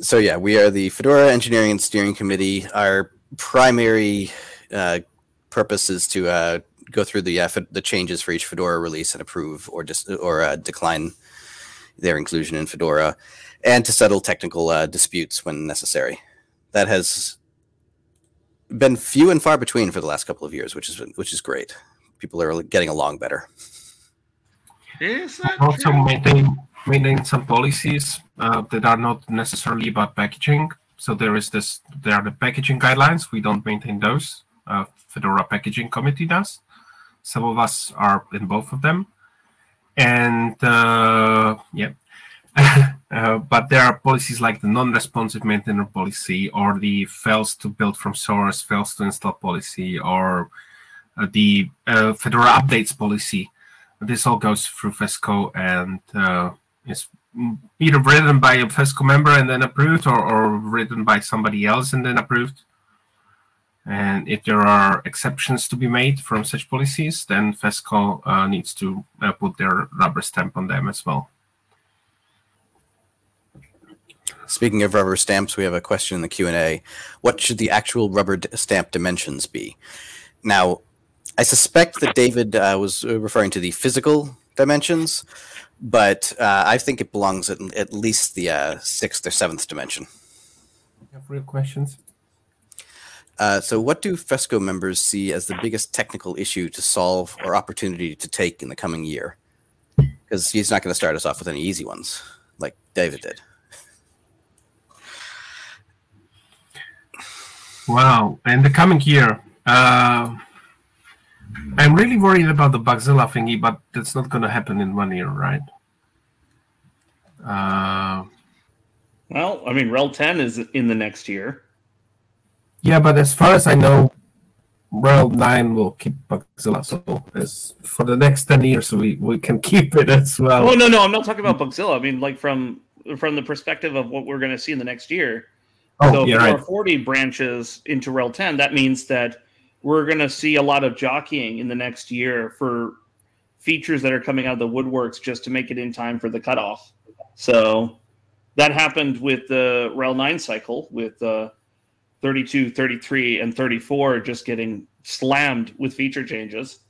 so yeah, we are the Fedora Engineering and Steering Committee. Our primary uh, purpose is to uh, go through the uh, the changes for each Fedora release and approve or just or uh, decline their inclusion in Fedora, and to settle technical uh, disputes when necessary. That has been few and far between for the last couple of years, which is which is great. People are getting along better. Is that Also true? maintain maintain some policies uh, that are not necessarily about packaging. So there is this there are the packaging guidelines. We don't maintain those. Uh, Fedora Packaging Committee does. Some of us are in both of them, and uh, yeah. uh, but there are policies like the non-responsive maintainer policy, or the fails to build from source, fails to install policy, or uh, the uh, Fedora updates policy. This all goes through FESCO and uh, is either written by a FESCO member and then approved, or, or written by somebody else and then approved. And if there are exceptions to be made from such policies, then FESCO uh, needs to uh, put their rubber stamp on them as well. Speaking of rubber stamps, we have a question in the Q and A. What should the actual rubber stamp dimensions be? Now, I suspect that David uh, was referring to the physical dimensions, but uh, I think it belongs at, at least the uh, sixth or seventh dimension. You have real questions? Uh, so, what do FESCO members see as the biggest technical issue to solve or opportunity to take in the coming year? Because he's not going to start us off with any easy ones like David did. Wow. In the coming year, uh, I'm really worried about the Bugzilla thingy, but that's not going to happen in one year, right? Uh, Well, I mean, RHEL 10 is in the next year. yeah, but as far as I know, RHEL 9 will keep Bugzilla. So as for the next 10 years, we, we can keep it as well. Oh no, no, I'm not talking about Bugzilla. I mean, like from from the perspective of what we're going to see in the next year. Oh, so if yeah, there right. are 40 branches into RHEL 10, that means that we're going to see a lot of jockeying in the next year for features that are coming out of the woodworks just to make it in time for the cutoff. So that happened with the RHEL 9 cycle with uh, 32, 33, and 34 just getting slammed with feature changes.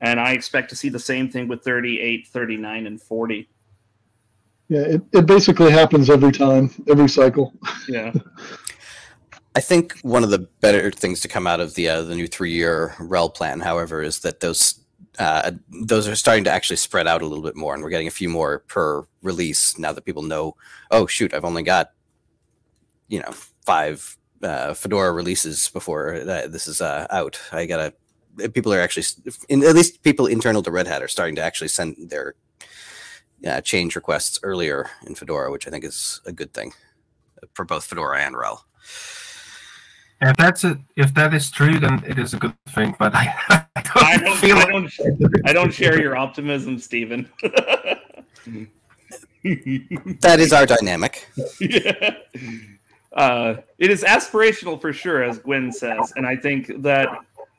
And I expect to see the same thing with 38, 39, and 40. Yeah, it, it basically happens every time, every cycle. Yeah. I think one of the better things to come out of the uh, the new three year RHEL plan, however, is that those uh, those are starting to actually spread out a little bit more, and we're getting a few more per release now that people know. Oh shoot, I've only got you know five uh, Fedora releases before uh, this is uh, out. I gotta. People are actually, in, at least people internal to Red Hat are starting to actually send their uh, change requests earlier in Fedora, which I think is a good thing for both Fedora and RHEL. If that's it, if that is true, then it is a good thing. But I, I don't, I don't, feel I don't, I don't share your optimism, Stephen. That is our dynamic. yeah. Uh, it is aspirational for sure, as Gwen says, and I think that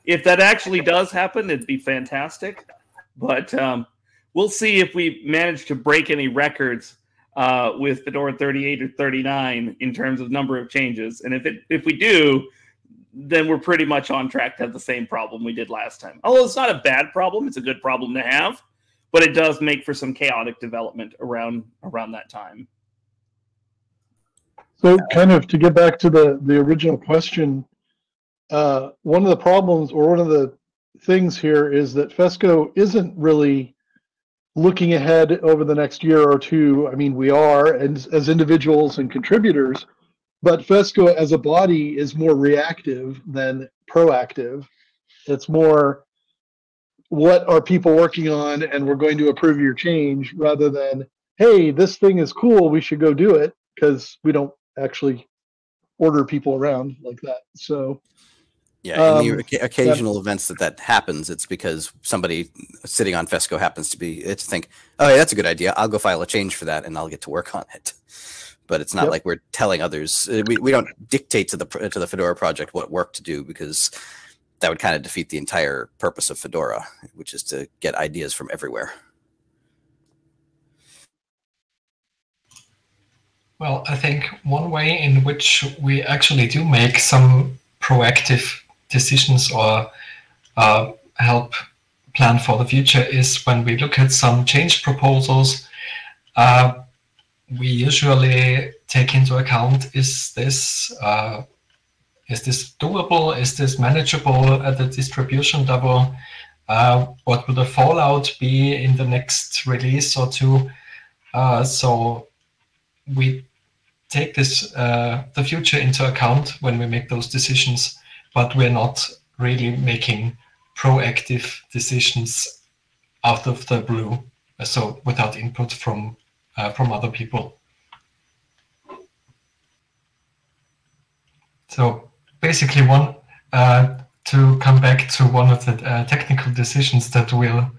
if that actually does happen, it'd be fantastic. But um, we'll see if we manage to break any records uh, with Fedora 38 or 39 in terms of number of changes. And if it if we do, then we're pretty much on track to have the same problem we did last time. Although it's not a bad problem, it's a good problem to have, but it does make for some chaotic development around around that time. So, kind of to get back to the the original question, uh, one of the problems or one of the things here is that FESCO isn't really looking ahead over the next year or two. I mean, we are as, as individuals and contributors, but FESCO as a body is more reactive than proactive. It's more what are people working on and we're going to approve your change rather than hey this thing is cool we should go do it because we don't actually order people around like that so Yeah, in the Um, oca- occasional events that that happens, it's because somebody sitting on Fesco happens to be it's think, oh, yeah, that's a good idea. I'll go file a change for that, and I'll get to work on it. But it's not Yep. like we're telling others. uh, We, we don't dictate to the to the Fedora project what work to do because that would kind of defeat the entire purpose of Fedora, which is to get ideas from everywhere. Well, I think one way in which we actually do make some proactive decisions or uh, help plan for the future is when we look at some change proposals. Uh, we usually take into account is this uh, is this doable? Is this manageable at the distribution level? Uh, what will the fallout be in the next release or two? Uh, so we take this uh, the future into account when we make those decisions, but we're not really making proactive decisions out of the blue, so without input from uh, from other people. So basically, one uh, to come back to one of the uh, technical decisions that will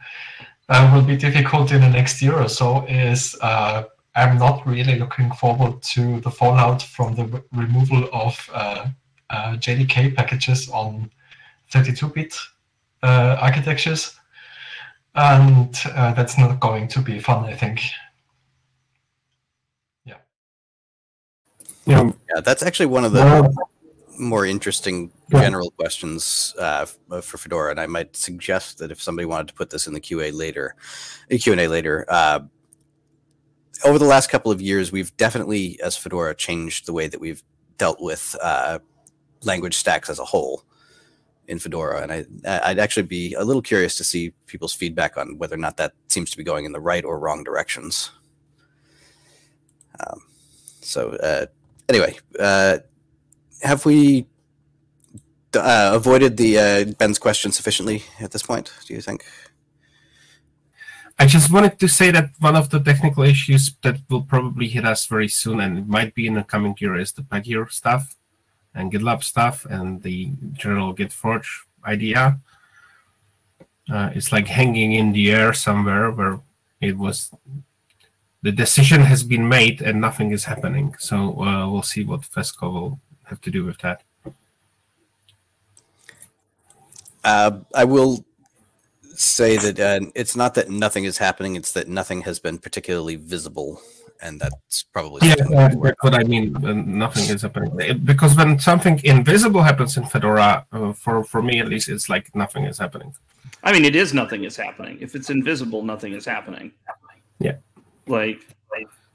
uh, will be difficult in the next year or so is uh, I'm not really looking forward to the fallout from the removal of uh, JDK packages on 32-bit uh, architectures. And uh, that's not going to be fun, I think. Yeah. Yeah. Yeah, that's actually one of the Well, more interesting Yeah. general questions uh, for Fedora, and I might suggest that if somebody wanted to put this in the QA later, a Q and A later, uh, over the last couple of years, we've definitely, as Fedora, changed the way that we've dealt with uh, language stacks as a whole in Fedora, and I, I'd actually be a little curious to see people's feedback on whether or not that seems to be going in the right or wrong directions. Um, so, uh, anyway, uh, have we uh, avoided the uh, Ben's question sufficiently at this point? Do you think? I just wanted to say that one of the technical issues that will probably hit us very soon, and it might be in the coming year, is the Pagure stuff and GitLab stuff and the general GitForge idea. Uh, it's like hanging in the air somewhere where it was the decision has been made and nothing is happening. So uh, we'll see what FESCO will have to do with that. Uh, I will say that uh, it's not that nothing is happening; it's that nothing has been particularly visible, and that's probably Yeah, something uh, that's what I mean. uh, Nothing is happening because when something invisible happens in Fedora, uh, for for me at least, it's like nothing is happening. I mean, it is nothing is happening. If it's invisible, nothing is happening. Yeah. Like,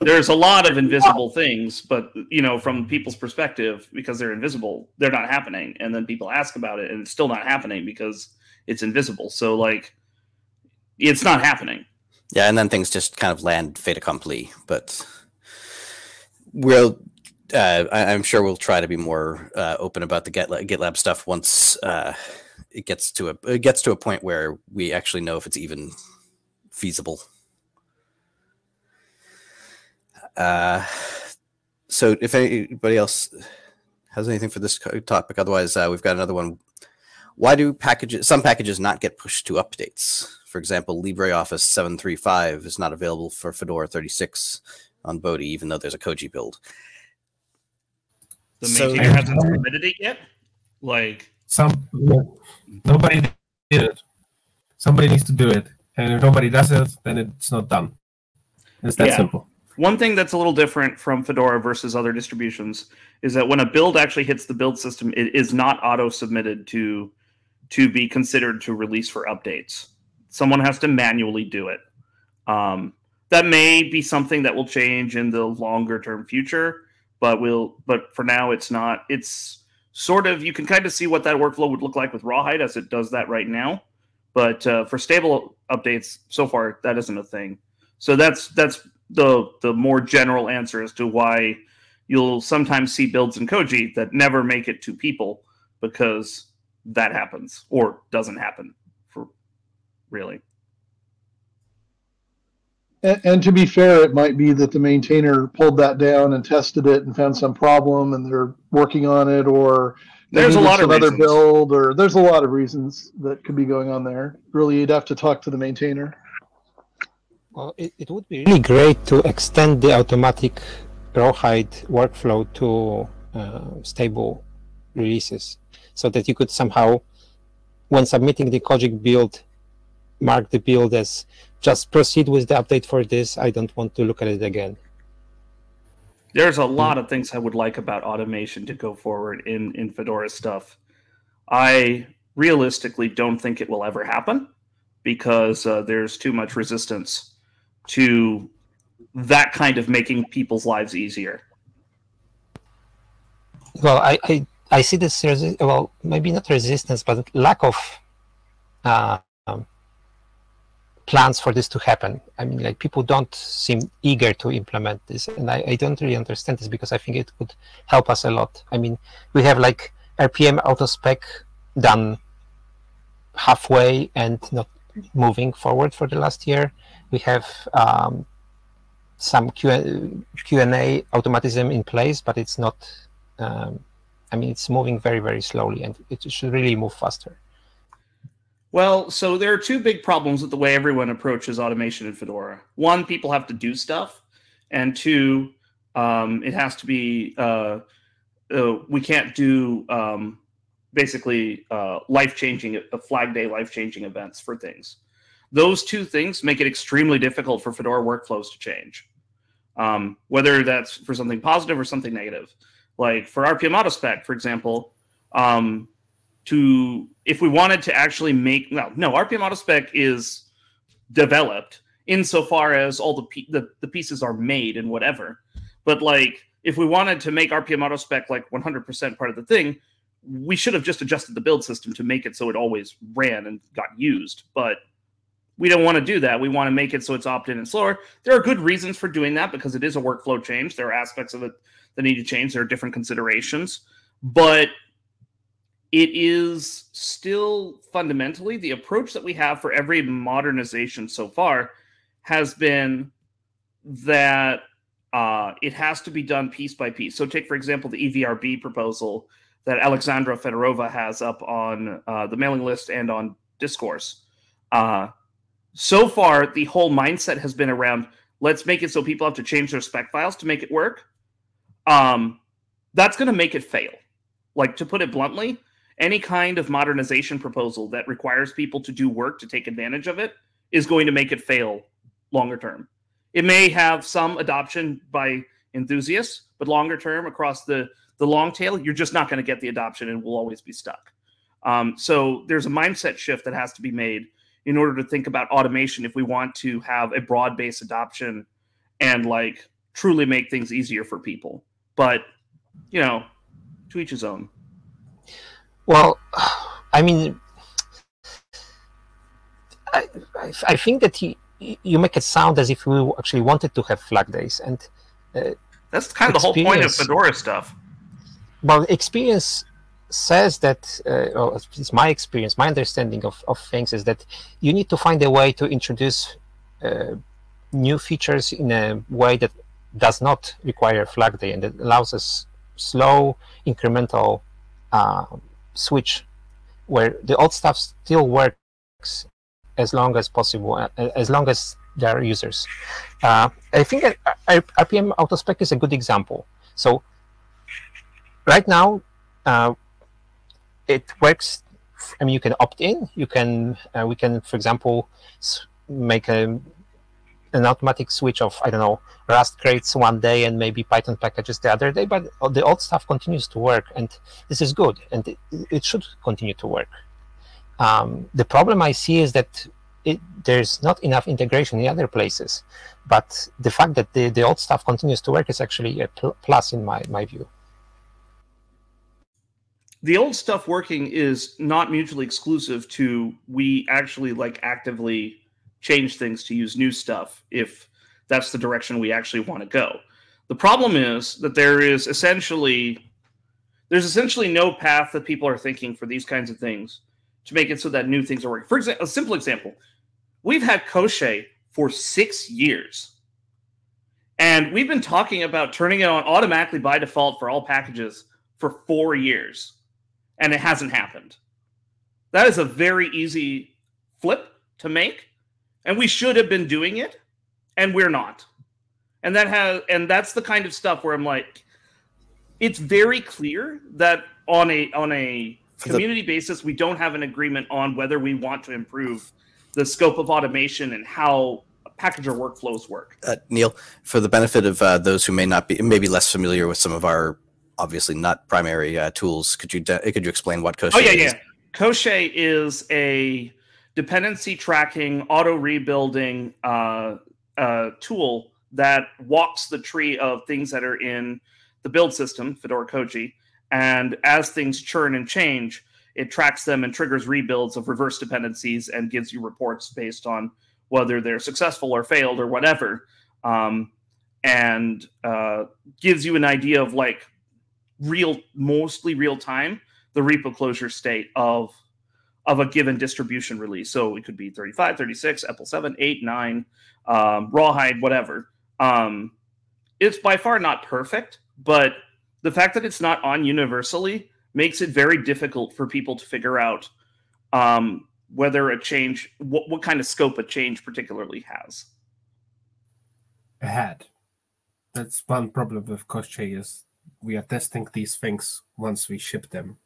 there's a lot of invisible things, but you know, from people's perspective, because they're invisible, they're not happening. And then people ask about it, and it's still not happening because it's invisible. So, like, it's not happening. Yeah, and then things just kind of land fait accompli. But we'll, uh, I, I'm sure we'll try to be more uh, open about the GitLab, GitLab stuff once uh, it gets to a it gets to a point where we actually know if it's even feasible. Uh, so, if anybody else has anything for this topic, otherwise uh, we've got another one. Why do packages some packages not get pushed to updates? For example, LibreOffice 735 is not available for Fedora 36 on Bodhi, even though there's a Koji build. The So- maintainer hasn't submitted it yet. Like, Some nobody did it. Somebody needs to do it, and if nobody does it, then it's not done. It's that Yeah. simple. One thing that's a little different from Fedora versus other distributions is that when a build actually hits the build system, it is not auto submitted to to be considered to release for updates. Someone has to manually do it. Um, that may be something that will change in the longer term future, but we'll. but for now it's not. It's sort of you can kind of see what that workflow would look like with Rawhide as it does that right now. But uh, for stable updates, so far that isn't a thing. So that's that's the the more general answer as to why you'll sometimes see builds in Koji that never make it to people because that happens or doesn't happen for really. And, and to be fair, it might be that the maintainer pulled that down and tested it and found some problem, and they're working on it, or There's a lot of other build, or there's a lot of reasons that could be going on there. Really, you'd have to talk to the maintainer. Well, it, it would be really great to extend the automatic rawhide workflow to uh, stable releases so that you could somehow, when submitting the Koji build, mark the build as just proceed with the update for this. I don't want to look at it again. There's a lot of things I would like about automation to go forward in in Fedora stuff. I realistically don't think it will ever happen because uh, there's too much resistance to that kind of making people's lives easier. Well, I, I, I see this, well, maybe not resistance, but lack of uh, um, plans for this to happen. I mean, like people don't seem eager to implement this, and I, I don't really understand this because I think it could help us a lot. I mean, we have like RPM auto spec done halfway and not moving forward for the last year. We have um, some Q and A automatism in place, but it's not. Um, I mean, it's moving very very slowly, and it should really move faster. Well, so there are two big problems with the way everyone approaches automation in Fedora. One, people have to do stuff, and two, um, it has to be. Uh, uh, we can't do um, basically uh, life changing, uh, flag day life changing events for things. Those two things make it extremely difficult for Fedora workflows to change, um, whether that's for something positive or something negative. Like for RPM Autospec, for example, um, to if we wanted to actually make well no rpm autospec is developed insofar as all the, the the pieces are made and whatever. But like if we wanted to make rpm autospec like 100% part of the thing we should have just adjusted the build system to make it so it always ran and got used. But we don't want to do that. We want to make it so it's opt-in and slower. There are good reasons for doing that because it is a workflow change. There are aspects of it that need to change there are different considerations but it is still fundamentally the approach that we have for every modernization so far has been that uh, it has to be done piece by piece. So, take for example the EVRB proposal that Alexandra Fedorova has up on uh, the mailing list and on Discourse. Uh, so far, the whole mindset has been around let's make it so people have to change their spec files to make it work. Um, that's going to make it fail. Like to put it bluntly, any kind of modernization proposal that requires people to do work to take advantage of it is going to make it fail longer term. It may have some adoption by enthusiasts, but longer term across the the long tail, you're just not going to get the adoption and we'll always be stuck. Um, so there's a mindset shift that has to be made in order to think about automation if we want to have a broad base adoption and like truly make things easier for people. But you know, to each his own. Well, I mean, I, I think that he, you make it sound as if we actually wanted to have flag days, and uh, that's kind of the whole point of Fedora stuff. Well, experience says that, uh, it's my experience, my understanding of, of things is that you need to find a way to introduce uh, new features in a way that does not require flag day and it allows us slow incremental uh, switch where the old stuff still works as long as possible, uh, as long as there are users. Uh, I think RPM AutoSpec is a good example. So right now, uh, it works. I mean, you can opt in. You can uh, we can, for example, make a an automatic switch of I don't know Rust crates one day and maybe Python packages the other day, but the old stuff continues to work, and this is good, and it, it should continue to work. Um, the problem I see is that it, there's not enough integration in other places, but the fact that the, the old stuff continues to work is actually a pl plus in my, my view. The old stuff working is not mutually exclusive to we actually like actively change things to use new stuff if that's the direction we actually want to go. The problem is that there is essentially there's essentially no path that people are thinking for these kinds of things to make it so that new things are working. For example, a simple example, we've had Koschei for six years. And we've been talking about turning it on automatically by default for all packages for four years. And it hasn't happened. That is a very easy flip to make and we should have been doing it and we're not and that has and that's the kind of stuff where i'm like it's very clear that on a on a community basis we don't have an agreement on whether we want to improve the scope of automation and how package our workflows work. Uh, Neal, for the benefit of uh, those who may not be, maybe less familiar with some of our obviously not primary uh, tools, could you could you explain what Koschei Oh yeah, is? yeah. Koschei is a dependency tracking, auto rebuilding uh, uh, tool that walks the tree of things that are in the build system, Fedora Koji, and as things churn and change, it tracks them and triggers rebuilds of reverse dependencies and gives you reports based on whether they're successful or failed or whatever, um, and uh, gives you an idea of like real, mostly real time, the repo closure state of of a given distribution release. So it could be 35, 36, EPEL 7, 8, 9, um, Rawhide, whatever. Um, it's by far not perfect, but the fact that it's not on universally makes it very difficult for people to figure out um, whether a change, what, what kind of scope a change particularly has. ahead. That's one problem with Koschei is we are testing these things once we ship them,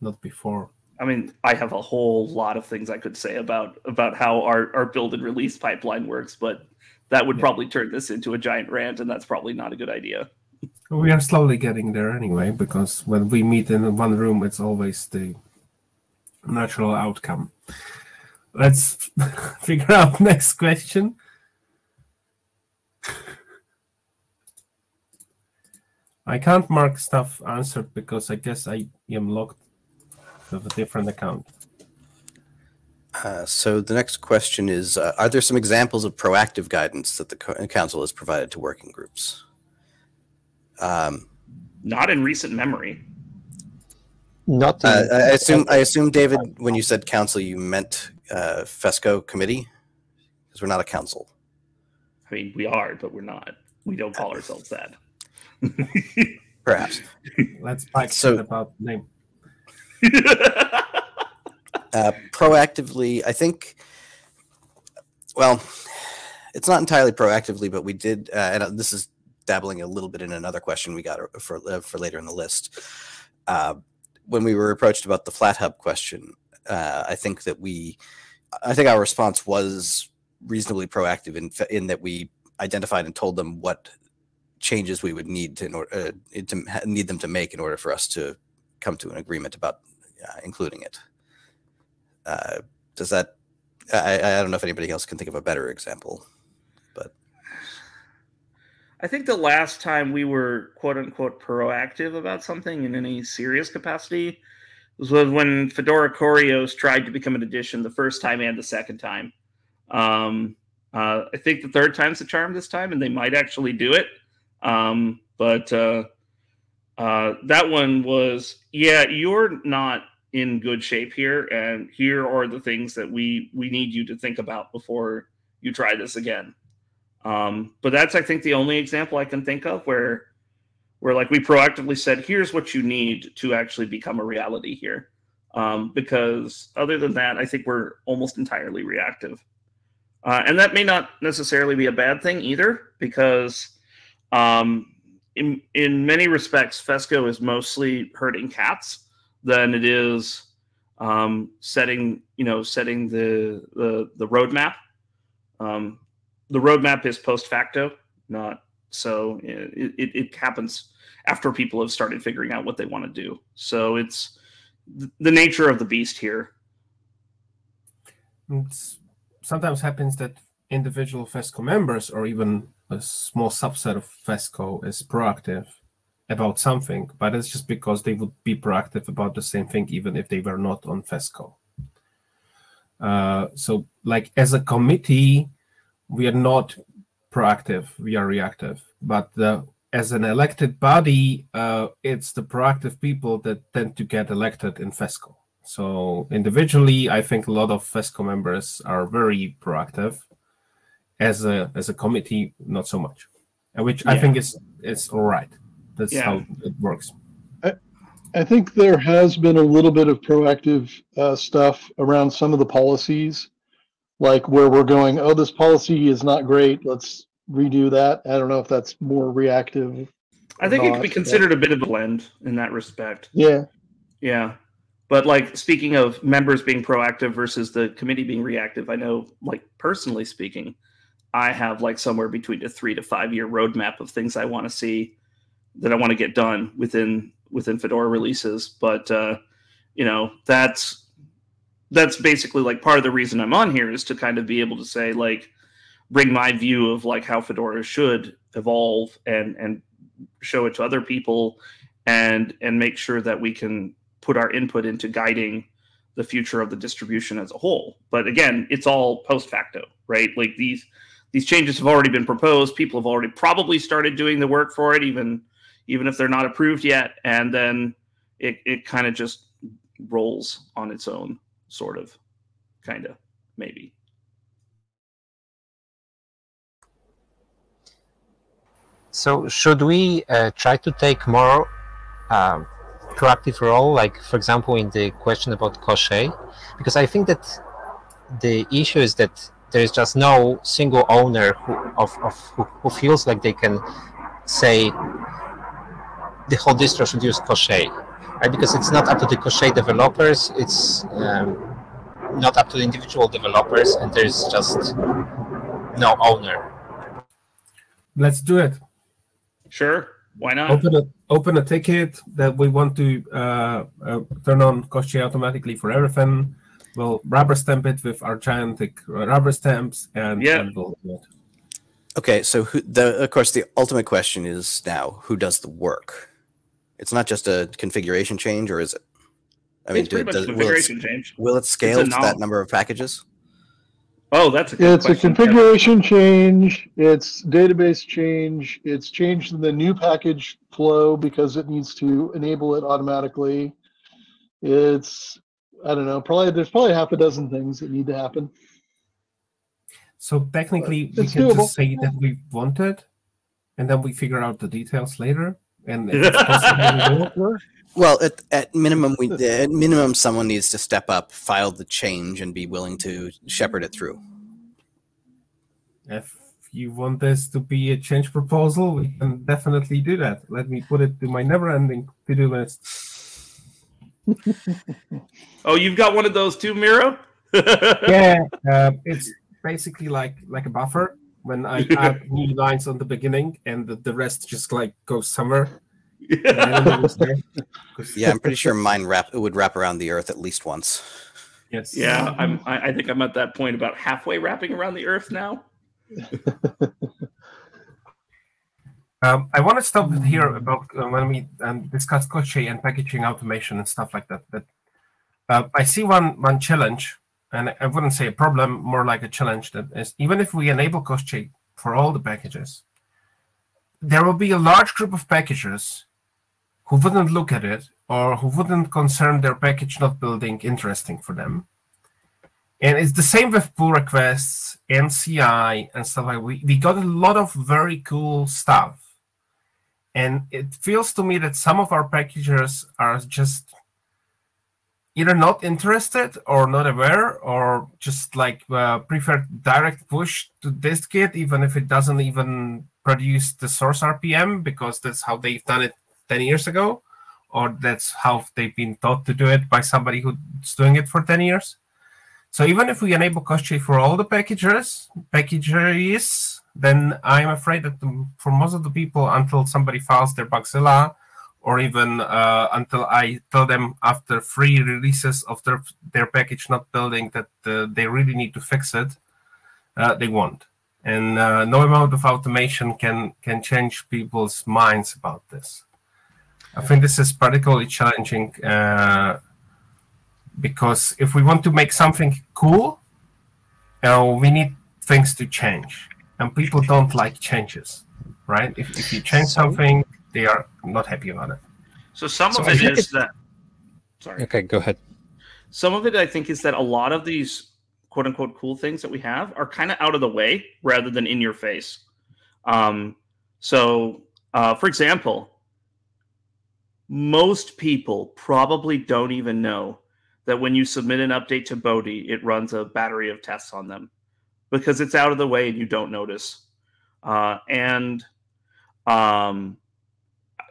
not before. I mean, I have a whole lot of things I could say about about how our, our build and release pipeline works, but that would Yeah. probably turn this into a giant rant, and that's probably not a good idea. We are slowly getting there anyway, because when we meet in one room, it's always the natural outcome. Let's figure out next question. I can't mark stuff answered because I guess I am logged with a different account. Uh, so the next question is: uh, Are there some examples of proactive guidance that the council has provided to working groups? Um, Not in recent memory. Not uh, I assume, I assume, David, when you said council, you meant uh, FESCO committee, because we're not a council. I mean, we are, but we're not. We don't call ourselves that. Perhaps. Let's back So- about name. Uh, proactively, I think. Well, it's not entirely proactively, but we did, uh, and uh, this is dabbling a little bit in another question we got uh, for uh, for later in the list. When we were approached about the Flathub question, I think that we, I think our response was reasonably proactive in in that we identified and told them what changes we would need to, in order, uh, to need them to make in order for us to come to an agreement about uh, including it. Uh, does that? I, I don't know if anybody else can think of a better example. But I think the last time we were quote unquote proactive about something in any serious capacity was when Fedora CoreOS tried to become an edition the first time and the second time. Um, uh, I think the third time's the charm this time, and they might actually do it. Um, but uh, uh, that one was, yeah, you're not in good shape here, and here are the things that we we need you to think about before you try this again. Um, but that's I think the only example I can think of where where like we proactively said, here's what you need to actually become a reality here. Um, because other than that, I think we're almost entirely reactive. Uh, and that may not necessarily be a bad thing either, because um, in in many respects, Fesco is mostly herding cats than it is um, setting you know setting the the the roadmap. Um, the roadmap is post facto, not so it, it, it happens after people have started figuring out what they want to do. So it's th- the nature of the beast here. It's sometimes happens that individual FESCO members or even a small subset of FESCO is proactive about something, but it's just because they would be proactive about the same thing even if they were not on FESCO. Uh, so, like as a committee, we are not proactive; we are reactive. But the, as an elected body, uh, it's the proactive people that tend to get elected in FESCO. So individually, I think a lot of FESCO members are very proactive. As a as a committee, not so much, Uh, which I think is is all right. That's Yeah. how it works. I think there has been a little bit of proactive uh, stuff around some of the policies, like where we're going, oh, this policy is not great. Let's redo that. I don't know if that's more reactive. I think it could be Not, considered a bit of a blend in that respect. Yeah. Yeah. But like speaking of members being proactive versus the committee being reactive, I know like personally speaking, I have like somewhere between a three to five year roadmap of things I want to see that I want to get done within within Fedora releases. But uh, you know, that's that's basically like part of the reason I'm on here is to kind of be able to say like bring my view of like how Fedora should evolve and and show it to other people and and make sure that we can put our input into guiding the future of the distribution as a whole. But again, it's all post facto, right? Like these these changes have already been proposed. People have already probably started doing the work for it, even even if they're not approved yet. And then it, it kind of just rolls on its own, sort of, kind of, maybe. So should we uh, try to take more um, proactive role, like for example in the question about Koschei? Because I think that the issue is that there is just no single owner who, of, of who, who feels like they can say the whole distro should use Koschei, right? Because it's not up to the Koschei developers, it's um, not up to the individual developers, and there's just no owner. Let's do it. Sure, why not? Open a open a ticket that we want to uh, uh, turn on Koschei automatically for everything. We'll rubber stamp it with our gigantic rubber stamps, and, Yeah. and we'll do it. Okay, so who, the of course the ultimate question is now who does the work? It's not just a configuration change, or is it? I mean, it's pretty do- much does- a will, it, configuration change. will it scale to that number of packages? Oh, that's a good It's a question, Kevin. configuration change, it's database change, it's changed in the new package flow because it needs to enable it automatically. It's, I don't know, probably, there's probably half a dozen things that need to happen. So technically, we can doable. just say that we want it, and then we figure out the details later. And if possible, we do it. Well, at, at minimum, we at minimum someone needs to step up, file the change, and be willing to shepherd it through. if you want this to be a change proposal, we can definitely do that. Let me put it to my never-ending to-do list. Oh, you've got one of those too, Miro? yeah, uh, it's basically like like a buffer. When I add new lines on the beginning, and the, the rest just like goes somewhere. and I don't know what's there. 'Cause- Yeah, I'm pretty sure mine wrap it would wrap around the Earth at least once. Yes. Yeah, I'm. I, I think I'm at that point about halfway wrapping around the Earth now. Um, I want to stop here about uh, when we um, discuss Koschei and packaging automation and stuff like that. But uh, I see one one challenge, and I wouldn't say a problem, more like a challenge. That is, even if we enable Koschei for all the packages, there will be a large group of packages who wouldn't look at it or who wouldn't concern their package not building interesting for them. And it's the same with pull requests and CI and stuff like we, we got a lot of very cool stuff. And it feels to me that some of our packagers are just either not interested or not aware or just like uh, prefer direct push to dist-git even if it doesn't even produce the source RPM because that's how they've done it 10 years ago or that's how they've been taught to do it by somebody who's doing it for 10 years. So even if we enable Koschei for all the packagers, packages, then I'm afraid that the, for most of the people, until somebody files their Bugzilla, or even uh, until I tell them after three releases of their their package not building that uh, they really need to fix it, uh, they won't. And uh, no amount of automation can can change people's minds about this. I think this is particularly challenging uh, because if we want to make something cool, uh, we need things to change, and people don't like changes, right? If, if you change So- something, they are not happy about it. So some So of I it think that. Sorry. Okay, go ahead. Some of it, I think, is that a lot of these quote unquote cool things that we have are kind of out of the way rather than in your face. Um, so, uh, for example, most people probably don't even know that when you submit an update to Bodhi, it runs a battery of tests on them because it's out of the way and you don't notice. Uh, and um,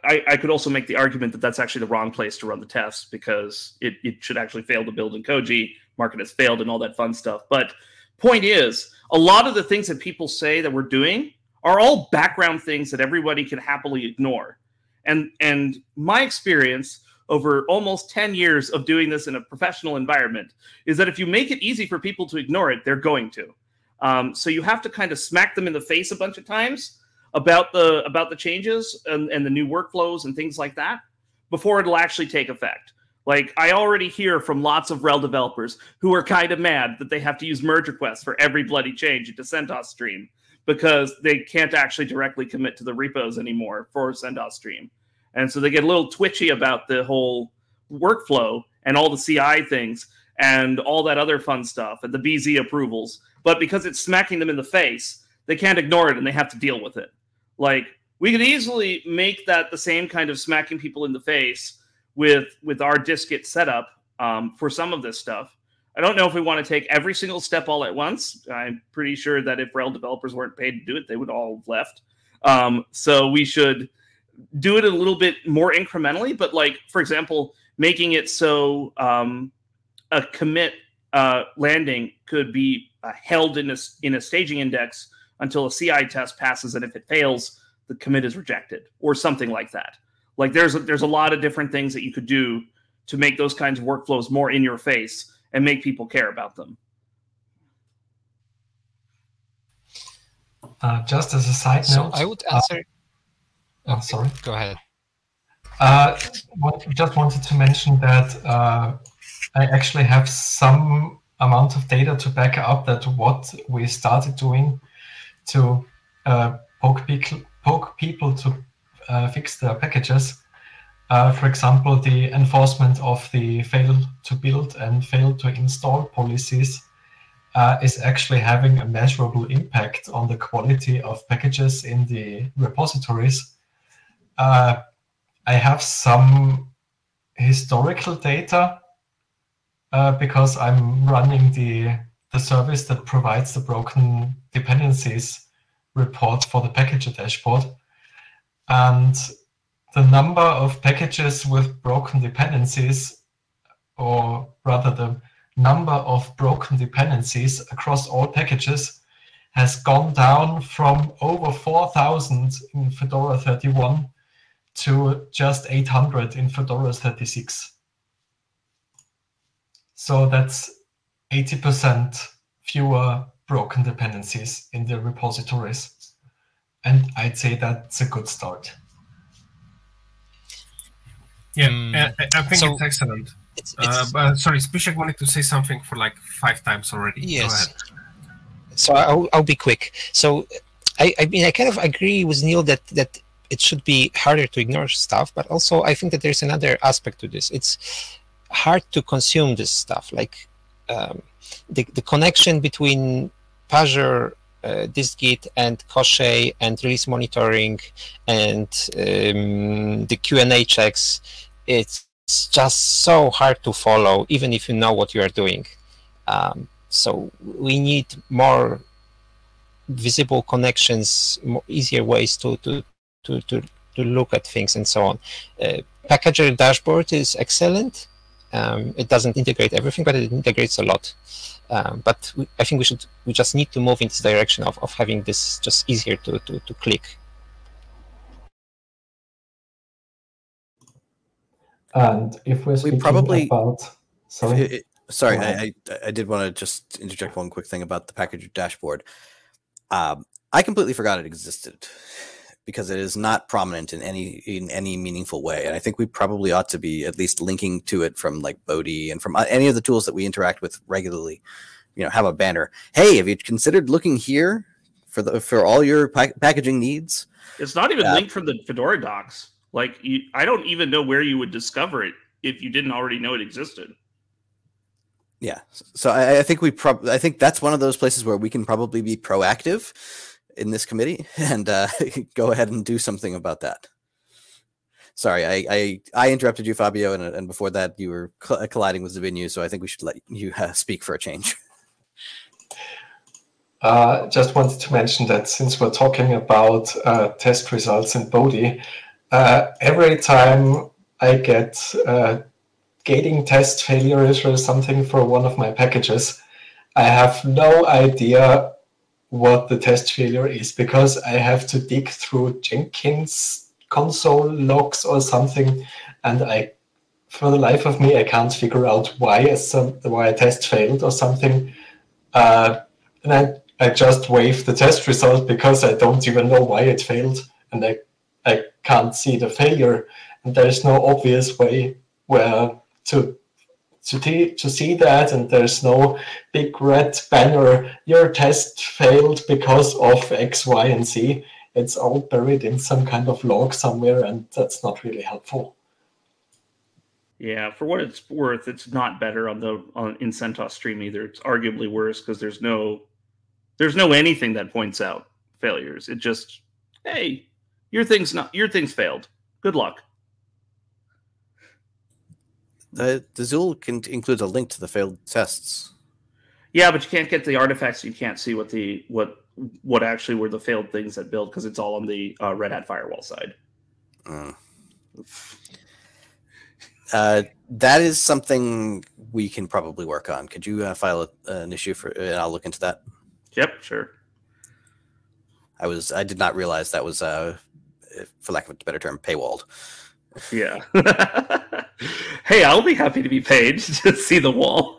I, I could also make the argument that that's actually the wrong place to run the tests because it, it should actually fail to build in Koji, Market has failed, and all that fun stuff. But point is, a lot of the things that people say that we're doing are all background things that everybody can happily ignore. And and my experience over almost 10 years of doing this in a professional environment is that if you make it easy for people to ignore it, they're going to. Um, so you have to kind of smack them in the face a bunch of times about the about the changes and, and the new workflows and things like that before it'll actually take effect. Like I already hear from lots of RHEL developers who are kind of mad that they have to use merge requests for every bloody change into CentOS Stream because they can't actually directly commit to the repos anymore for CentOS Stream. And so they get a little twitchy about the whole workflow and all the CI things and all that other fun stuff and the BZ approvals. But because it's smacking them in the face, they can't ignore it and they have to deal with it. Like we could easily make that the same kind of smacking people in the face with with our dist-git setup um, for some of this stuff. I don't know if we want to take every single step all at once. I'm pretty sure that if RHEL developers weren't paid to do it, they would all have left. Um, so we should do it a little bit more incrementally. But like, for example, making it so um, a commit uh, landing could be uh, held in a, in a staging index until a CI test passes, and if it fails, the commit is rejected, or something like that. Like there's a, there's a lot of different things that you could do to make those kinds of workflows more in your face and make people care about them. Uh, just as a side So note, I would answer. oh, sorry. Go ahead. Uh, what, just wanted to mention that uh, I actually have some amount of data to back up that what we started doing to uh, poke, people, poke people to uh, fix their packages. Uh, for example, the enforcement of the fail to build and fail to install policies uh, is actually having a measurable impact on the quality of packages in the repositories. Uh, I have some historical data uh, because I'm running the, the service that provides the broken dependencies report for the package dashboard. And the number of packages with broken dependencies, or rather the number of broken dependencies across all packages has gone down from over 4,000 in Fedora 31 to just 800 in Fedora 36. So that's 80% fewer broken dependencies in the repositories. And I'd say that's a good start. Yeah, Mm, I, I think so it's excellent. It's, Uh, but sorry, Zbyszek wanted to say something for like five times already. Go yes. ahead. So I'll, I'll be quick. So I, I mean, I kind of agree with Neal that that it should be harder to ignore stuff, but also I think that there's another aspect to this. It's hard to consume this stuff. Like um, the the connection between Pagure, uh, dist-git, and Koschei, and release monitoring, and um, the Q and A checks. It's just so hard to follow, even if you know what you are doing. Um, so we need more visible connections, more easier ways to to to to, to look at things and so on. Uh, Packager dashboard is excellent. Um, it doesn't integrate everything, but it integrates a lot. Um, but we, I think we should we just need to move in this direction of, of having this just easier to, to, to click. And if we're speaking probably- about, sorry, It- it- sorry, I, I I did want to just interject one quick thing about the package dashboard. Um, I completely forgot it existed because it is not prominent in any in any meaningful way, and I think we probably ought to be at least linking to it from like Bodhi and from uh, any of the tools that we interact with regularly. You know, have a banner. Hey, have you considered looking here for the for all your pack- packaging needs? It's not even Yeah. linked from the Fedora docs. Like, you, I don't even know where you would discover it if you didn't already know it existed. Yeah. So I, I think we prob I think that's one of those places where we can probably be proactive in this committee and uh, go ahead and do something about that. Sorry, I I, I interrupted you, Fabio, and, and before that you were cl- colliding with Zabinu, so I think we should let you uh, speak for a change. Uh, just wanted to mention that since we're talking about uh, test results in Bodhi, uh, every time I get uh, gating test failures or something for one of my packages, I have no idea what the test failure is because I have to dig through Jenkins console logs or something, and I, for the life of me, I can't figure out why a, why a test failed or something. Uh, and I, I just wave the test result because I don't even know why it failed, and I, I can't see the failure, and there is no obvious way where to to, to see that and there's no big red banner your test failed because of x y and z. It's all buried in some kind of log somewhere and that's not really helpful. Yeah for what it's worth it's not better on the on in centos stream either. It's arguably worse because there's no there's no anything that points out failures. It just hey your thing's not your thing's failed. Good luck the the Zuul can includes a link to the failed tests. Yeah, but you can't get the artifacts. You can't see what the what what actually were the failed things that build because it's all on the uh, Red Hat firewall side. Mm. Uh, that is something we can probably work on. Could you uh, file a, an issue for, and I'll look into that. Yep, sure. I was I did not realize that was uh, for lack of a better term, paywalled. Yeah. hey, I'll be happy to be paid to see the wall.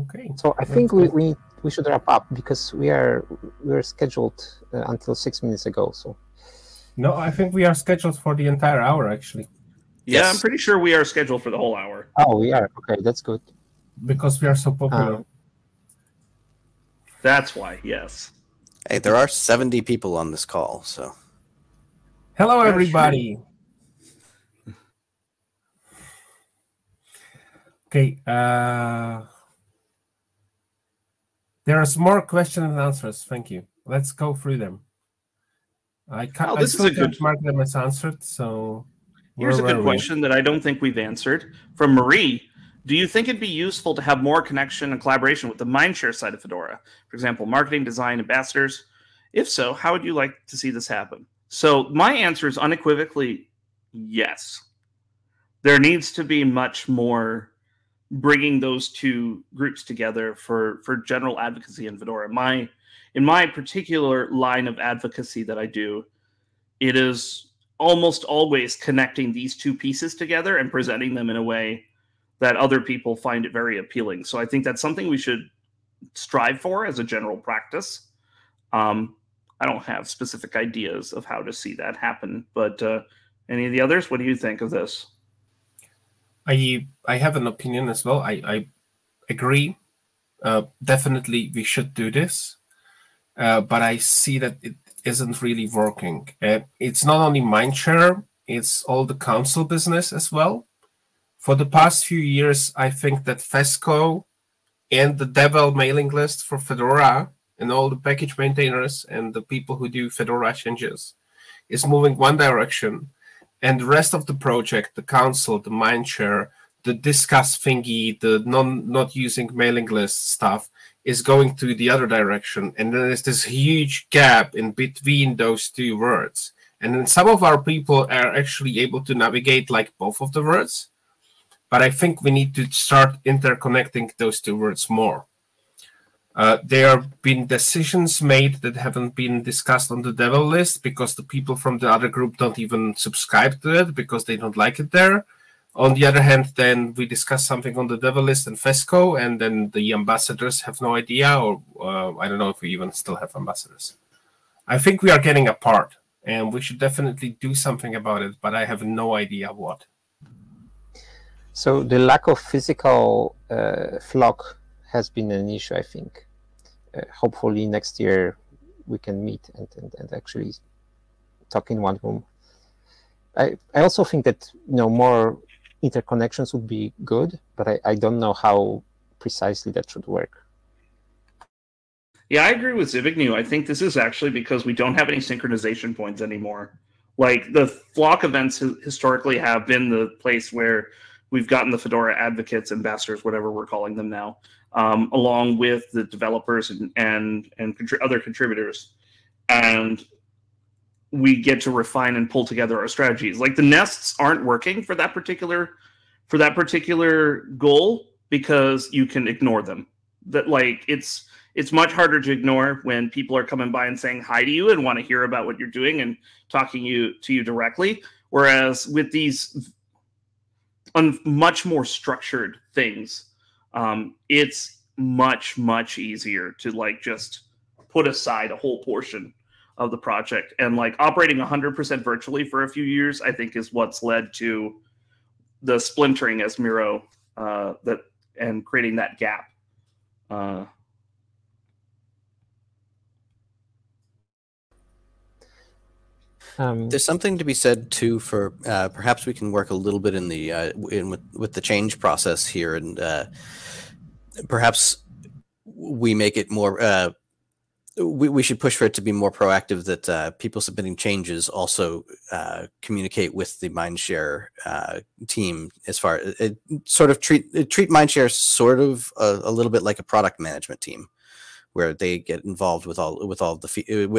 okay. So I think we, we we should wrap up because we are we are scheduled uh, until six minutes ago. So. No, I think we are scheduled for the entire hour actually. Yeah, yes. I'm pretty sure we are scheduled for the whole hour. Oh, we are. Okay, that's good because we are so popular. Um, that's why, yes. Hey, there are 70 people on this call, so. Hello, everybody. Okay. Uh, there's more questions and answers. Thank you. Let's go through them. I can't. Oh, this I is a good mark them as answered. So here's a good question that I don't think we've answered from Marie. Do you think it'd be useful to have more connection and collaboration with the Mindshare side of Fedora? For example, marketing, design, ambassadors? If so, how would you like to see this happen? So, my answer is unequivocally yes. There needs to be much more bringing those two groups together for, for general advocacy in Fedora. My, in my particular line of advocacy that I do, it is almost always connecting these two pieces together and presenting them in a way that other people find it very appealing. So I think that's something we should strive for as a general practice. Um, I don't have specific ideas of how to see that happen, but uh, any of the others, what do you think of this? I I have an opinion as well. I I agree. Uh, definitely, we should do this, uh, but I see that it isn't really working. Uh, it's not only Mindshare; it's all the council business as well for the past few years, I think that Fesco and the Devel mailing list for Fedora and all the package maintainers and the people who do Fedora changes is moving one direction. And the rest of the project, the council, the mindshare, the discuss thingy, the non not using mailing list stuff is going to the other direction. And then there's this huge gap in between those two words. And then some of our people are actually able to navigate like both of the words but I think we need to start interconnecting those two words more. Uh, there have been decisions made that haven't been discussed on the devel list because the people from the other group don't even subscribe to it because they don't like it there. On the other hand, then we discuss something on the devel list and Fesco, and then the ambassadors have no idea, or uh, I don't know if we even still have ambassadors. I think we are getting apart, and we should definitely do something about it, but I have no idea what. So the lack of physical uh, flock has been an issue, I think. Uh, hopefully next year we can meet and, and, and actually talk in one room. I, I also think that you know more interconnections would be good, but I, I don't know how precisely that should work. Yeah, I agree with Zbigniew. I think this is actually because we don't have any synchronization points anymore. Like the flock events historically have been the place where we've gotten the Fedora advocates, ambassadors, whatever we're calling them now, um, along with the developers and and, and contri- other contributors. And we get to refine and pull together our strategies. Like the nests aren't working for that particular for that particular goal because you can ignore them. That like it's it's much harder to ignore when people are coming by and saying hi to you and want to hear about what you're doing and talking you to you directly. Whereas with these un, much more structured things, um, it's much much easier to like just put aside a whole portion of the project. And like operating 100% virtually for a few years i think is what's led to the splintering as miro uh, that and creating that gap uh, Um, There's something to be said too for uh, perhaps we can work a little bit in the uh, in with with the change process here, and uh, perhaps we make it more. Uh, we we should push for it to be more proactive. That uh, people submitting changes also uh, communicate with the Mindshare uh, team as far it, sort of treat treat Mindshare sort of a, a little bit like a product management team, where they get involved with all with all the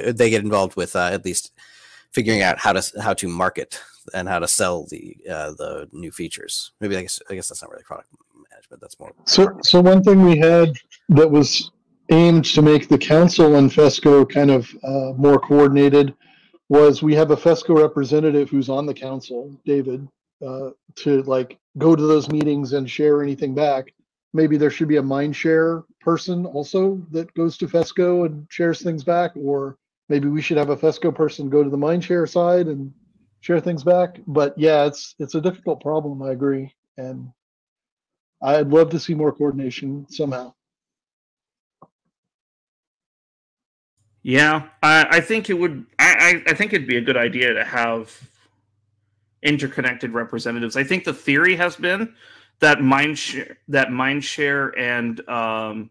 uh, they get involved with uh, at least figuring out how to how to market and how to sell the uh, the new features. Maybe I guess I guess that's not really product management. That's more. So, so one thing we had that was aimed to make the council and FESCO kind of uh, more coordinated was we have a FESCO representative who's on the council, David, uh, to like go to those meetings and share anything back. Maybe there should be a mind share person also that goes to FESCO and shares things back, or maybe we should have a FESCO person go to the mind share side and share things back. But yeah, it's it's a difficult problem. I agree, and I'd love to see more coordination somehow. Yeah, I, I think it would. I, I, I think it'd be a good idea to have interconnected representatives. I think the theory has been that mindshare that mindshare and um,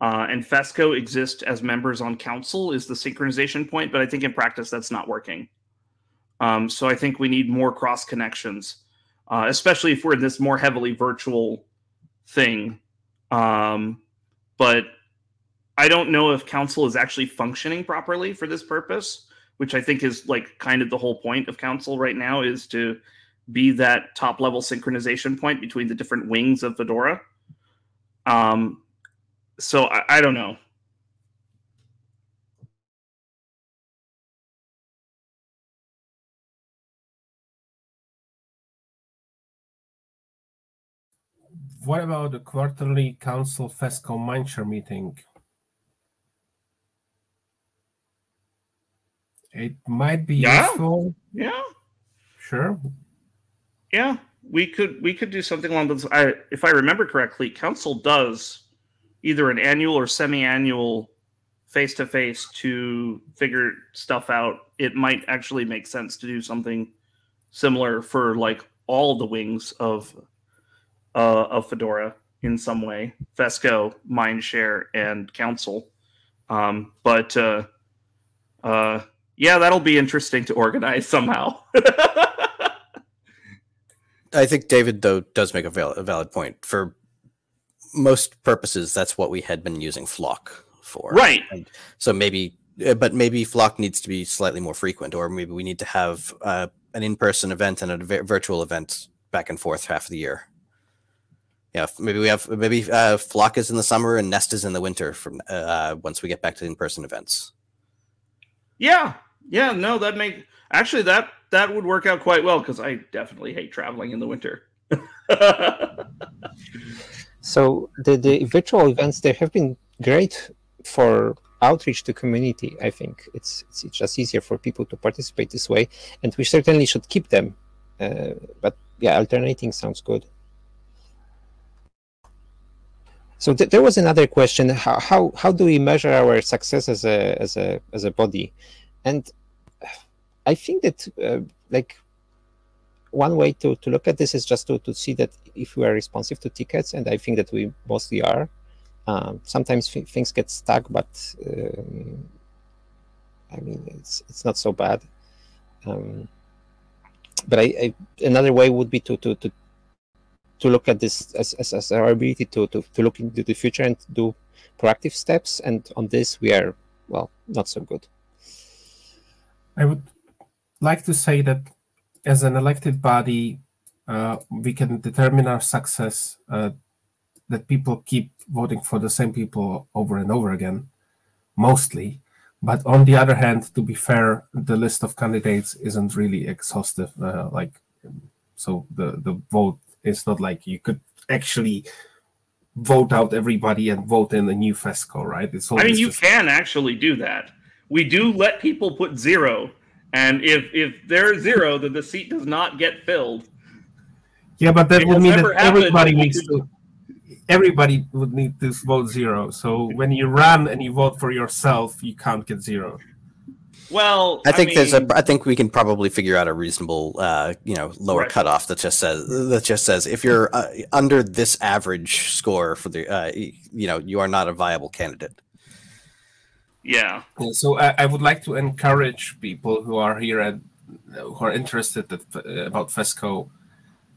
uh, and Fesco exist as members on council is the synchronization point, but I think in practice that's not working. Um, so I think we need more cross connections, uh, especially if we're in this more heavily virtual thing. Um, but I don't know if council is actually functioning properly for this purpose, which I think is like kind of the whole point of council right now is to be that top level synchronization point between the different wings of Fedora. Um, so I, I don't know. What about the quarterly council FESCO Mindshare meeting? It might be Yeah. useful. Yeah, Sure. yeah, we could we could do something along those. I, if I remember correctly, council does either an annual or semi-annual face to face to figure stuff out. It might actually make sense to do something similar for like all the wings of uh, of Fedora in some way, Fesco, Mindshare, and Council. Um, but uh, uh, yeah, that'll be interesting to organize somehow. I think David though does make a, a valid point. For most purposes, that's what we had been using Flock for. right. And so maybe, uh, but maybe Flock needs to be slightly more frequent, or maybe we need to have uh, an in-person event and a virtual event back and forth half of the year. Yeah, maybe we have maybe uh, Flock is in the summer and Nest is in the winter. From uh, once we get back to in-person events. Yeah, yeah, no, that make actually that that would work out quite well because I definitely hate traveling in the winter. So the, the virtual events they have been great for outreach to community. I think it's it's just easier for people to participate this way, and we certainly should keep them. Uh, but yeah, alternating sounds good. So th- there was another question: how, how how do we measure our success as a as a as a body? And I think that uh, like one way to, to look at this is just to, to see that if we are responsive to tickets, and I think that we mostly are. Um, sometimes th- things get stuck, but um, I mean it's it's not so bad. Um, but I, I, another way would be to to, to to look at this as, as, as our ability to, to, to look into the future and do proactive steps. And on this, we are well not so good. I would like to say that as an elected body, uh, we can determine our success uh, that people keep voting for the same people over and over again, mostly. But on the other hand, to be fair, the list of candidates isn't really exhaustive. Uh, like, so the the vote is not like you could actually vote out everybody and vote in a new FESCO, right? It's I mean, you just- can actually do that. We do let people put zero, and if if they're zero, then the seat does not get filled. Yeah, but that It would mean that never happened, everybody needs to. Everybody would need to vote zero. So when you run and you vote for yourself, you can't get zero. Well, I think there's a. mean, I think we can probably figure out a reasonable, uh, you know, lower Right. cutoff that just says that just says if you're uh, under this average score for the, uh, you know, you are not a viable candidate. Yeah. So I, I would like to encourage people who are here and who are interested at, about FESCO.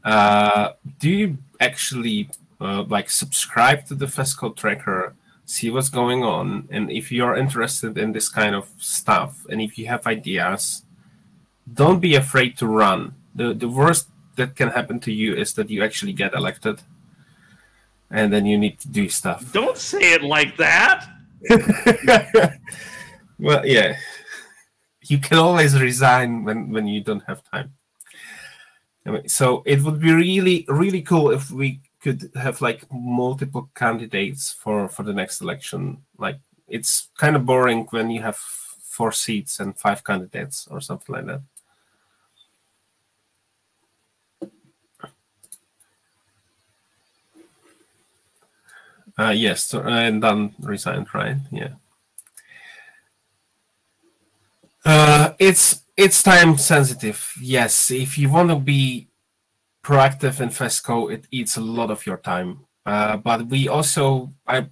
Uh, do you actually uh, like subscribe to the FESCO tracker, see what's going on, and if you're interested in this kind of stuff, and if you have ideas, don't be afraid to run. the The worst that can happen to you is that you actually get elected, and then you need to do stuff. Don't say it like that. well, yeah. You can always resign when, when you don't have time. So it would be really, really cool if we could have like multiple candidates for, for the next election. Like it's kind of boring when you have four seats and five candidates or something like that. Uh, yes, so- and then resigned, right? Yeah. Uh, it's it's time sensitive. Yes, if you want to be proactive in FESCO, it eats a lot of your time. Uh, but we also, I,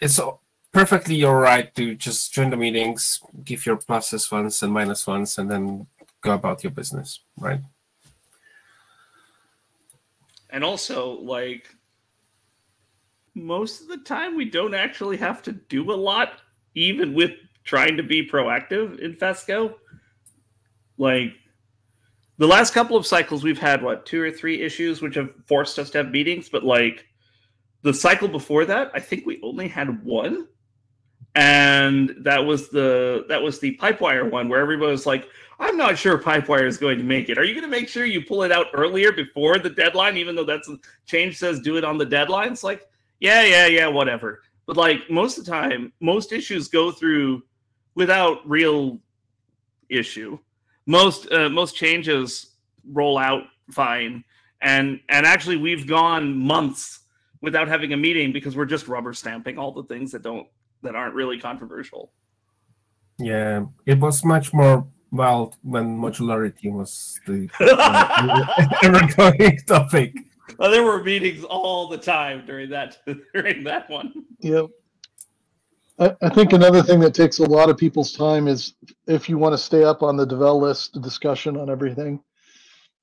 it's perfectly all right to just join the meetings, give your pluses ones and minus ones, and then go about your business, right? And also, like, most of the time, we don't actually have to do a lot, even with trying to be proactive in FESCO. Like, the last couple of cycles, we've had, what, two or three issues which have forced us to have meetings, but, like, the cycle before that, I think we only had one. And that was the that was the Pipewire one where everybody was like, I'm not sure Pipewire is going to make it. Are you going to make sure you pull it out earlier before the deadline, even though that's change says do it on the deadline? It's like, yeah, yeah, yeah, whatever. But like most of the time, most issues go through without real issue. Most uh, most changes roll out fine, and and actually we've gone months without having a meeting because we're just rubber stamping all the things that don't that aren't really controversial. Yeah, it was much more well when modularity was the uh, ever-going topic. Well, there were meetings all the time during that during that one. Yep. I, think another thing that takes a lot of people's time is if you want to stay up on the Devel list discussion on everything,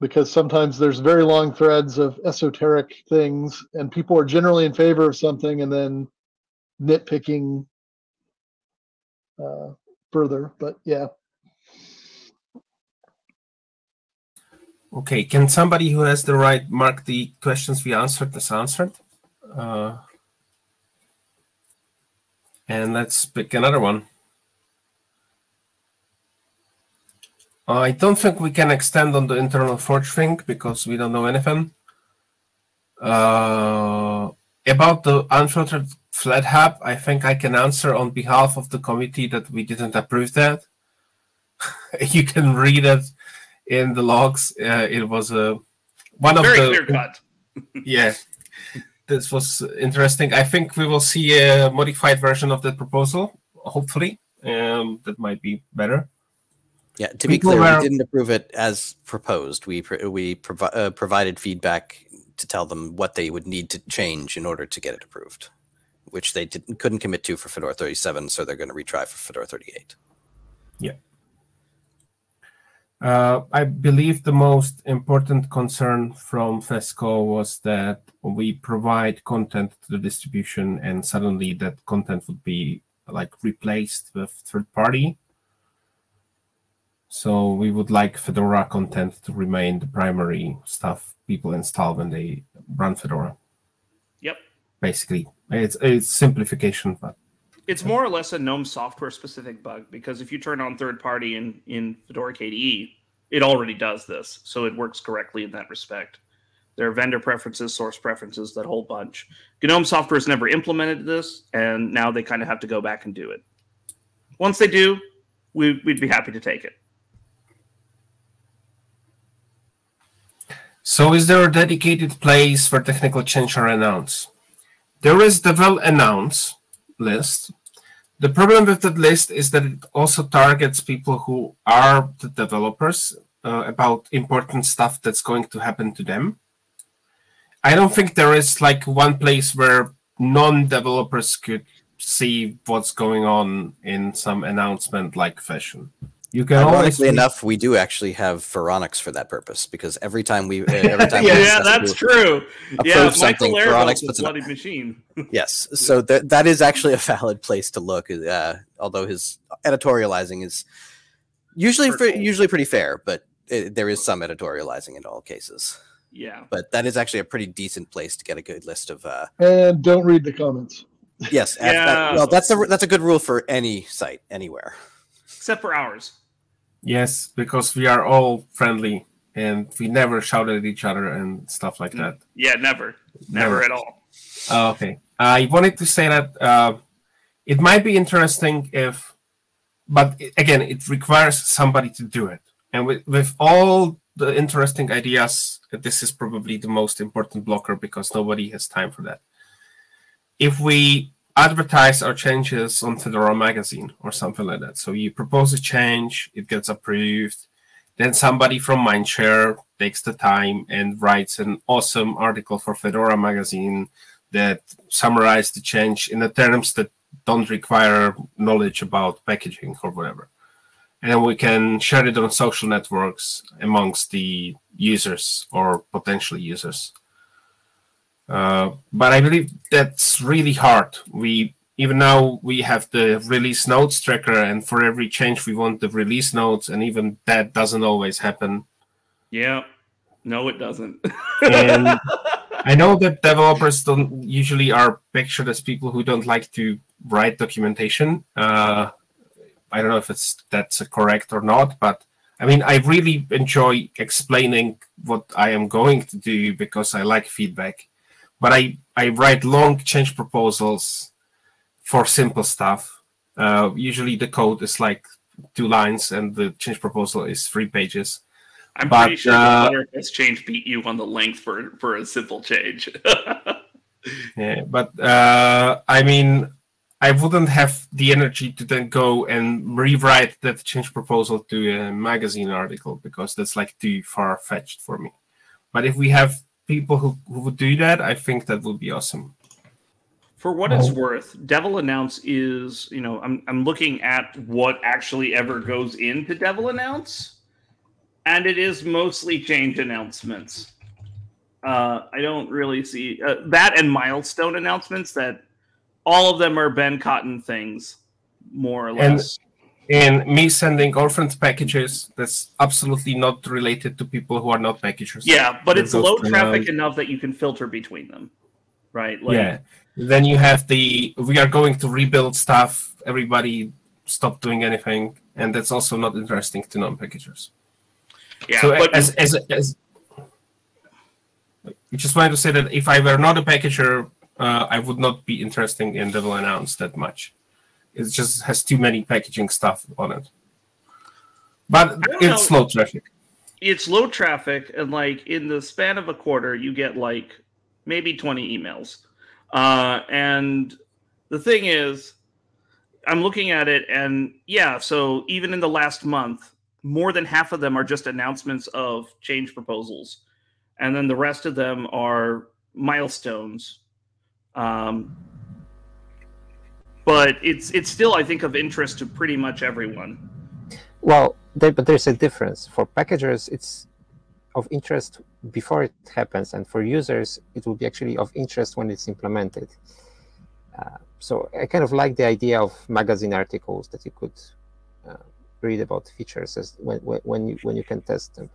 because sometimes there's very long threads of esoteric things, and people are generally in favor of something and then nitpicking uh, further. But yeah, Okay, can somebody who has the right mark the questions we answered as answered? Uh, and let's pick another one. I don't think we can extend on the internal forge thing because we don't know anything. Uh, about the unfiltered Flathub, I think I can answer on behalf of the committee that we didn't approve that. you can read it in the logs. Uh, it was a one of Very the clear cut. yeah. This was interesting. I think we will see a modified version of the proposal. Hopefully, um, that might be better. Yeah, to be People clear, were- we didn't approve it as proposed. We pr- we provi- uh, provided feedback to tell them what they would need to change in order to get it approved, which they didn't couldn't commit to for Fedora 37, so they're going to retry for Fedora 38. Uh, I believe the most important concern from FESCO was that we provide content to the distribution and suddenly that content would be like replaced with third party. So we would like Fedora content to remain the primary stuff people install when they run Fedora. Yep. Basically, it's it's simplification, but It's more or less a GNOME software specific bug because if you turn on third party in, in Fedora KDE, it already does this. So it works correctly in that respect. There are vendor preferences, source preferences, that whole bunch. GNOME software has never implemented this, and now they kind of have to go back and do it. Once they do, we, we'd be happy to take it. So is there a dedicated place for technical change or announce? There is the well announce list. The problem with that list is that it also targets people who are the developers uh, about important stuff that's going to happen to them. I don't think there is like one place where non-developers could see what's going on in some announcement like fashion. You can always Ironically enough, we do actually have Phoronix for that purpose because every time we, uh, every time we yeah, that's true. approve Yeah, something, Michael Phoronix Larabel's a puts bloody machine. yes, so that that is actually a valid place to look. Uh, although his editorializing is usually fr- Hurtful. usually pretty fair, but it, there is some editorializing in all cases. Yeah. But that is actually a pretty decent place to get a good list of. Uh, And don't read the comments. yes, af- that- Yeah. well, that's a that's a good rule for any site anywhere. Except for ours. Yes, because we are all friendly and we never shout at each other and stuff like that. Yeah, never. Never at all. Oh, okay. I wanted to say that uh, it might be interesting if, but again, it requires somebody to do it. And with, with all the interesting ideas, this is probably the most important blocker because nobody has time for that. If we advertise our changes on Fedora Magazine or something like that, so you propose a change, it gets approved, then somebody from Mindshare takes the time and writes an awesome article for Fedora Magazine that summarize the change in the terms that don't require knowledge about packaging or whatever. And we can share it on social networks amongst the users or potential users. Uh, but I believe that's really hard. We even now we have the release notes tracker, and for every change we want the release notes, and even that doesn't always happen. Yeah. No, it doesn't. And I know that developers don't usually are pictured as people who don't like to write documentation. Uh, I don't know if it's that's correct or not, but I mean, I really enjoy explaining what I am going to do because I like feedback. But I I write long change proposals for simple stuff. Uh, usually the code is like two lines, and the change proposal is three pages. I'm But, pretty sure uh, the change beat you on the length for for a simple change. Yeah, but uh, I mean, I wouldn't have the energy to then go and rewrite that change proposal to a magazine article because that's like too far fetched for me. But if we have people who, who would do that, I think that would be awesome. For what it's worth, Devel Announce is, you know, I'm I'm looking at what actually ever goes into Devel Announce, and it is mostly change announcements. Uh, I don't really see uh, that and milestone announcements. That all of them are Ben Cotton things, more or less. And me sending orphaned packages, that's absolutely not related to people who are not packagers. yeah, but it's low traffic another- enough that you can filter between them, right? Like, yeah. Then you have the we are going to rebuild stuff. Everybody stop doing anything, and that's also not interesting to non-packagers. yeah. so but as, as as I just wanted to say that if I were not a packager, uh, I would not be interested in Devel Announce that much. It just has too many packaging stuff on it. But it's know. slow traffic. it's low traffic and like in the span of a quarter you get like maybe 20 emails uh and the thing is i'm looking at it and yeah so even in the last month more than half of them are just announcements of change proposals and then the rest of them are milestones um but it's it's still i think of interest to pretty much everyone Well, there, but there's a difference. For packagers, it's of interest before it happens, and for users, it will be actually of interest when it's implemented. Uh, so I kind of like the idea of magazine articles that you could uh, read about features as when when, when you when you can test them?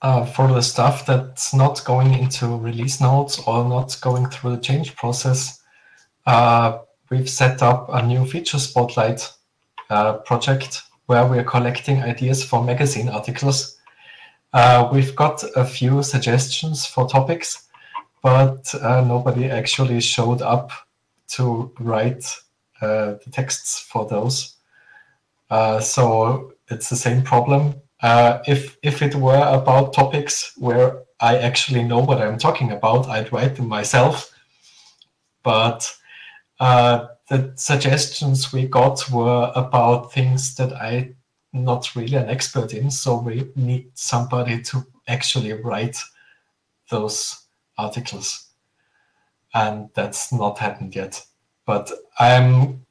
Uh, for the stuff that's not going into release notes or not going through the change process, uh, we've set up a new feature spotlight uh, project where we're collecting ideas for magazine articles. Uh, we've got a few suggestions for topics, but uh, nobody actually showed up to write uh, the texts for those. so it's the same problem uh, if if it were about topics where I actually know what I'm talking about, I'd write them myself. But uh, the suggestions we got were about things that I'm not really an expert in, so we need somebody to actually write those articles, and that's not happened yet. But I'm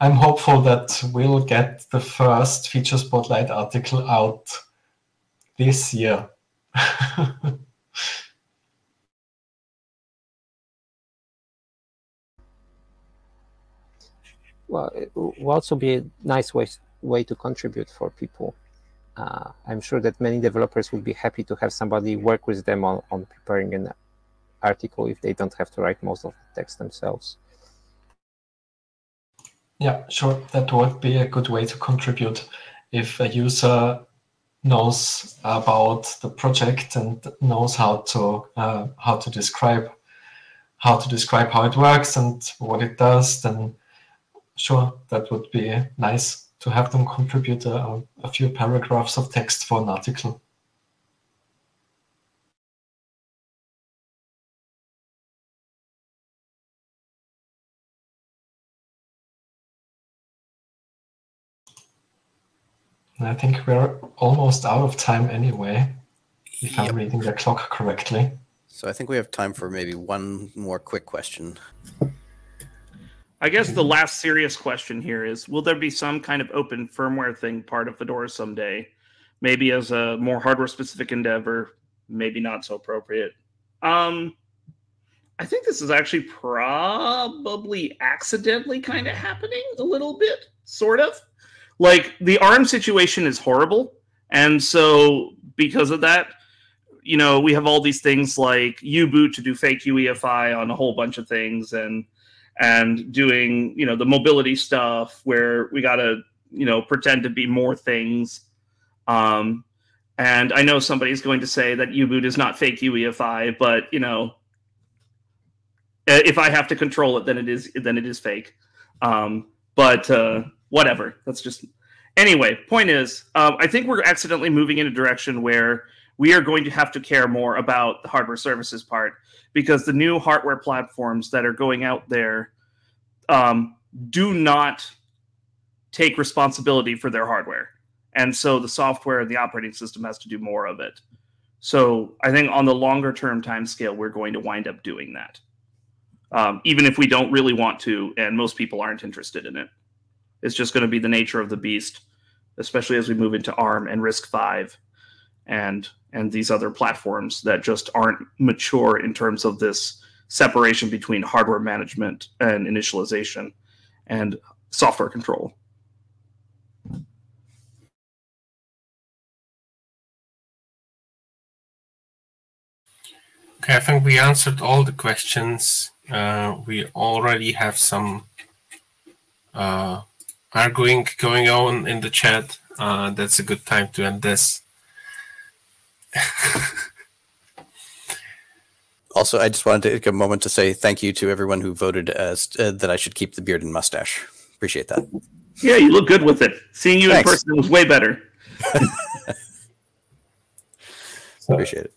I'm hopeful that we'll get the first feature spotlight article out this year. well, it will also be a nice way, way to contribute for people. Uh, I'm sure that many developers will be happy to have somebody work with them on, on preparing an article if they don't have to write most of the text themselves. Yeah, sure. That would be a good way to contribute. If a user knows about the project and knows how to uh, how to describe how to describe how it works and what it does, then sure, that would be nice to have them contribute a, a few paragraphs of text for an article. I think we're almost out of time anyway, if yep. I'm reading the clock correctly. So I think we have time for maybe one more quick question. I guess the last serious question here is Will there be some kind of open firmware thing part of Fedora someday? Maybe as a more hardware specific endeavor, maybe not so appropriate. Um, I think this is actually probably accidentally kind of happening a little bit, sort of like the arm situation is horrible and so because of that you know we have all these things like u-boot to do fake uefi on a whole bunch of things and and doing you know the mobility stuff where we got to you know pretend to be more things um and i know somebody's going to say that u-boot is not fake uefi but you know if i have to control it then it is then it is fake um but uh whatever. That's just anyway. Point is, um, I think we're accidentally moving in a direction where we are going to have to care more about the hardware services part because the new hardware platforms that are going out there um, do not take responsibility for their hardware, and so the software and the operating system has to do more of it. So I think on the longer term time scale, we're going to wind up doing that, um, even if we don't really want to, and most people aren't interested in it. It's just going to be the nature of the beast, especially as we move into ARM and RISC-V and and these other platforms that just aren't mature in terms of this separation between hardware management and initialization and software control. Okay, I think we answered all the questions. Uh, we already have some uh, arguing going on in the chat. Uh, that's a good time to end this. also, I just wanted to take a moment to say thank you to everyone who voted as uh, that I should keep the beard and mustache. Appreciate that. Yeah, you look good with it. Seeing you Thanks. in person was way better. so, Appreciate it.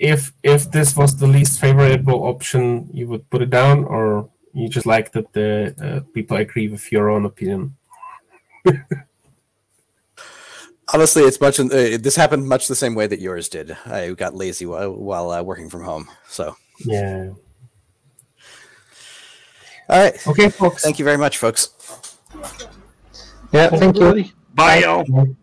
If if this was the least favorable option, you would put it down, or you just like that the uh, people agree with your own opinion. Honestly, it's much. Uh, this happened much the same way that yours did. I got lazy while, while uh, working from home. So yeah. All right. Okay, folks. Thank you very much, folks. Yeah. Thank you. Bye, y'all.